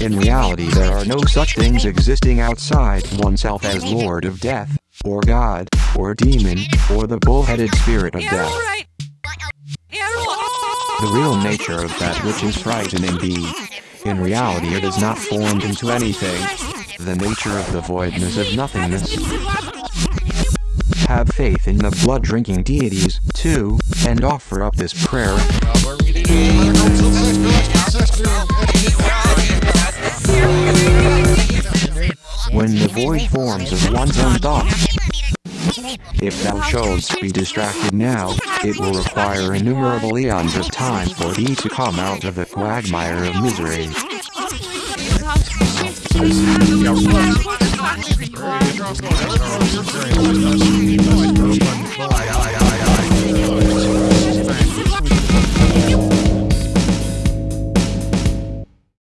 In reality there are no such things existing outside oneself as Lord of Death, or God, or Demon, or the bull-headed spirit of death. The real nature of that which is frightening indeed. In reality it is not formed into anything. The nature of the voidness of nothingness. Have faith in the blood-drinking deities, too, and offer up this prayer. When the void forms of one's own thoughts. If thou shouldst be distracted now, it will require innumerable eons of time for thee to come out of the quagmire of misery.